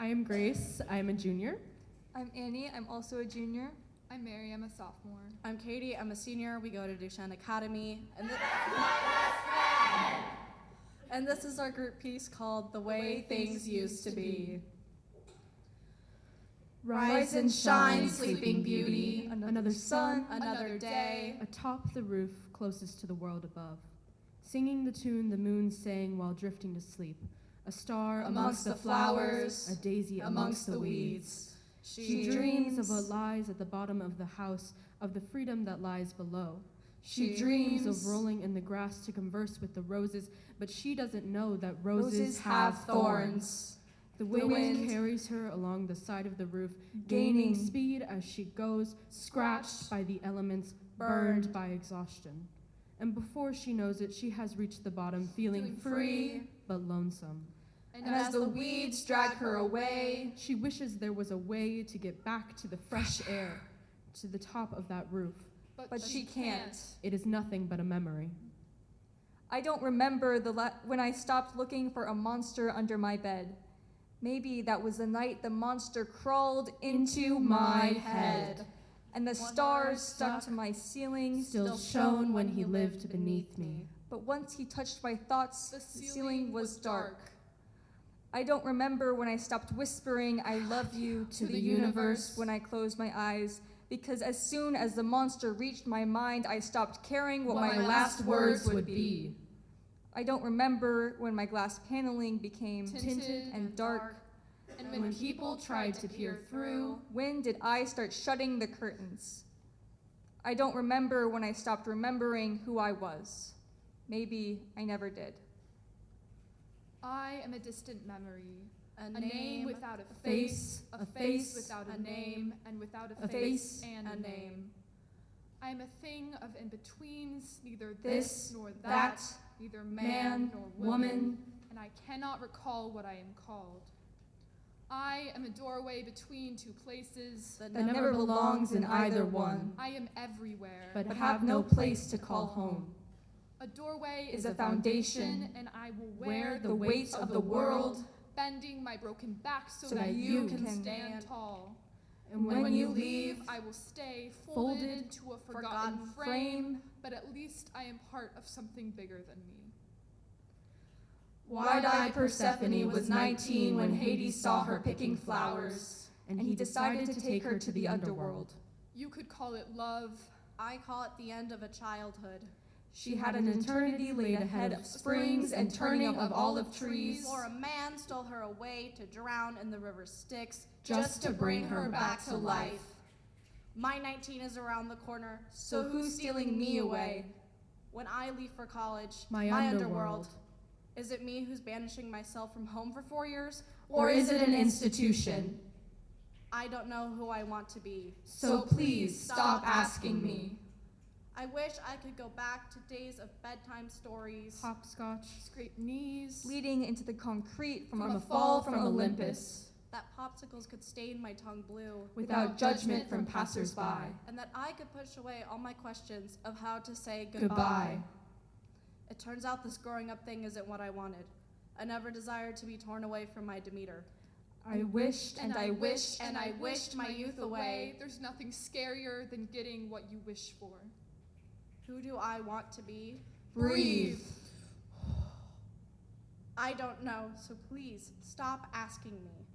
I am Grace. I am a junior. I'm Annie. I'm also a junior. I'm Mary. I'm a sophomore. I'm Katie. I'm a senior. We go to Duchesne Academy. And, thi- and this is our group piece called The Way Things Used to Be. Rise and shine, sleeping beauty. Another sun Another day. atop the roof closest to the world above. Singing the tune the moon sang while drifting to sleep. A star Amongst the flowers, a daisy Amongst the weeds. She dreams of what lies at the bottom of the house, of the freedom that lies below. She, dreams of rolling in the grass to converse with the roses, but she doesn't know that roses, have thorns. The The wind, wind- carries her along the side of the roof, gaining Gaining- speed as she goes, scratched by the elements, Burned. burned by exhaustion. And before she knows it, she has reached the bottom, feeling, free. but lonesome. And as the weeds drag her away, She wishes there was a way to get back to the fresh air, to the top of that roof. But she can't. It is nothing but a memory. I don't remember the la- when I stopped looking for a monster under my bed. Maybe that was the night the monster crawled into my head, and the stars stuck to my ceiling. Still shone when he lived beneath me. But once he touched my thoughts, The the ceiling ceiling was was dark. I don't remember when I stopped whispering I love you to the universe when I closed my eyes, because as soon as the monster reached my mind, I stopped caring what, my, last words would be. I don't remember when my glass paneling became Tinted and dark. And when, people tried to peer through, When did I start shutting the curtains? I don't remember when I stopped remembering who I was. Maybe I never did. I am a distant memory. a, A name without a face, a face without a a name, and without a a face face, and a name. I am a thing of in-betweens, neither This, this nor that, that, neither man, man nor woman, woman, and I cannot recall what I am called. I am a doorway between two places. that that never belongs in either one, I am everywhere. but, but have no place to call home. A doorway is is a a foundation, foundation, and I will wear wear the weight of the world, bending my broken back so, so that, that you you can can stand tall. And when When, you you leave, leave, I will stay folded, folded to a forgotten, forgotten frame, frame. but at least I am part of something bigger than me. Wide-eyed Persephone was 19 when Hades saw her picking flowers, And he decided to take her to the underworld. You could call it love, I call it the end of a childhood. She had an eternity laid ahead of springs and turning of olive trees. Or a man stole her away to drown in the river Styx Just to bring her back to life. My 19 is around the corner, So who's stealing me away? When I leave for college, My underworld. Is it me who's banishing myself from home for four years? Or is it an institution? I don't know who I want to be. So please stop asking me. I wish I could go back to days of bedtime stories. Hopscotch, scraped knees, Leading into the concrete from, From a fall from from Olympus, That popsicles could stain my tongue blue. without judgment from passersby. And that I could push away all my questions of how to say goodbye. Goodbye. It turns out this growing up thing isn't what I wanted. I never desired to be torn away from my Demeter. I wished and I wished and I wished my youth away. There's nothing scarier than getting what you wish for. Who do I want to be? Breathe. I don't know, so please stop asking me.